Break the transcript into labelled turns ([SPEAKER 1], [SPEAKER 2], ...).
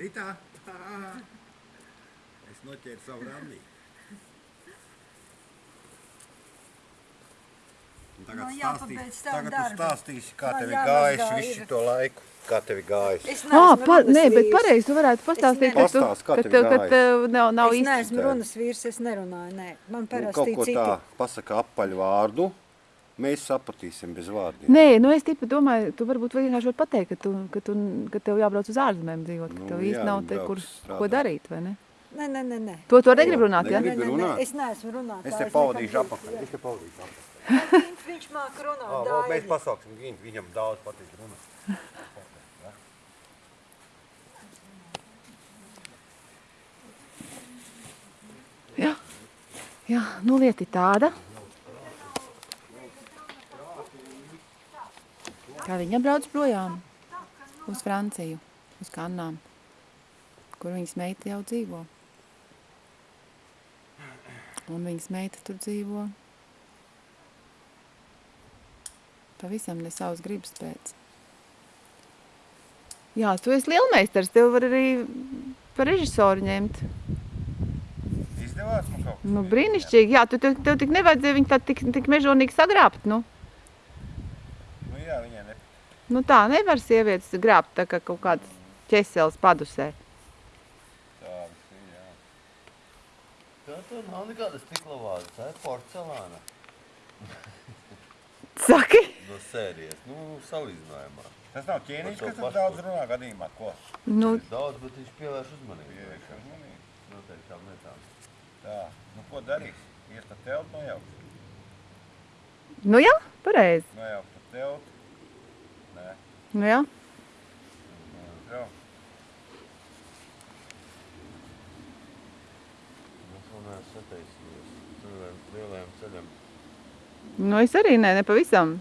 [SPEAKER 1] Rītā. Es noķēru savu randī. Un Tagad, no,
[SPEAKER 2] jāpabeidz
[SPEAKER 1] stāstīs,
[SPEAKER 2] tavu
[SPEAKER 1] tagad tu stāstīsi, kā
[SPEAKER 2] Man
[SPEAKER 1] tev ir gājis visu šo laiku. Kā tev ir gājis?
[SPEAKER 2] Es
[SPEAKER 3] Ā,
[SPEAKER 2] neesmu
[SPEAKER 3] pa, nē, bet pareizi tu varētu pastāstīt, ka tu,
[SPEAKER 1] Pastāst, kā
[SPEAKER 3] ka
[SPEAKER 1] tev
[SPEAKER 3] ka tev nav, nav
[SPEAKER 2] Es
[SPEAKER 3] īsti.
[SPEAKER 2] neesmu
[SPEAKER 1] tā.
[SPEAKER 2] runas vīrs, es nerunāju, nē. Man
[SPEAKER 1] Nu,
[SPEAKER 2] parasti
[SPEAKER 1] kaut ko
[SPEAKER 2] citi.
[SPEAKER 1] tā pasaka apaļu vārdu. Mēs sapratīsim bez vārdiem.
[SPEAKER 3] Nē, nu es tikai domāju, tu varbūt vienkārši vari pateikt, ka, tu, ka, tu, ka tev jābrauc uz ārzemēm dzīvot, ka
[SPEAKER 1] Nu,
[SPEAKER 3] tev
[SPEAKER 1] jā,
[SPEAKER 3] īsti nav te, kur
[SPEAKER 1] strādāt.
[SPEAKER 3] ko darīt, vai ne?
[SPEAKER 2] Nē, nē, nē, nē.
[SPEAKER 3] To, to negrib runāt,
[SPEAKER 1] Negribu.
[SPEAKER 3] ja?
[SPEAKER 2] Nē, nē, nē,
[SPEAKER 1] runāt?
[SPEAKER 2] Es neesmu runāt.
[SPEAKER 1] Es te pavadīšu apakaļ. Es te pavadīšu apakaļ.
[SPEAKER 2] Viņš, viņš māk runāt.
[SPEAKER 1] Oh, mēs pasauksim Gintu, viņam daudz patīk runāt.
[SPEAKER 3] Jā, jā nu lieta ir tāda. Kā viņa brauc projām uz Franciju, uz Kannām, kur viņas meita jau dzīvo. Un viņas meita tur dzīvo pavisam ne savas gribas pēc. Jā, tu esi lielmeistars, tev var arī par režisoru ņemt.
[SPEAKER 1] Izdevās man kaut kas?
[SPEAKER 3] Nu, brīnišķīgi. Jā, tu, tev, tev tik nevajadzēja viņu tā tik, tik mežonīgi sagrābt. Nu.
[SPEAKER 1] Jā, viņai ne.
[SPEAKER 3] nu tā nevar sievietes grābt tā kā kaut kāds ķesels padusē.
[SPEAKER 1] Tādas ir, jā.
[SPEAKER 4] Tā tur nav nekāda stikla vāza, tā ir porcelāna
[SPEAKER 3] Saki?
[SPEAKER 4] no sērijas, nu, salīdzinājumā.
[SPEAKER 1] Tas nav ķēniņš, kas tur daudz runā gadījumā, ko?
[SPEAKER 3] Nu,
[SPEAKER 4] daudz, bet viņš pievērš uzmanību.
[SPEAKER 1] Pievērš uzmanību.
[SPEAKER 4] Noteiktām lietām.
[SPEAKER 1] Tā, nu ko darīs? Ies pa teltu nojaukt.
[SPEAKER 3] nu jā, pareizi.
[SPEAKER 1] Nojaukt pa teltu.
[SPEAKER 4] Neesmu sataisījies. Lielajam, lielajam ceļam.
[SPEAKER 3] Nu es arī nē, ne pavisam.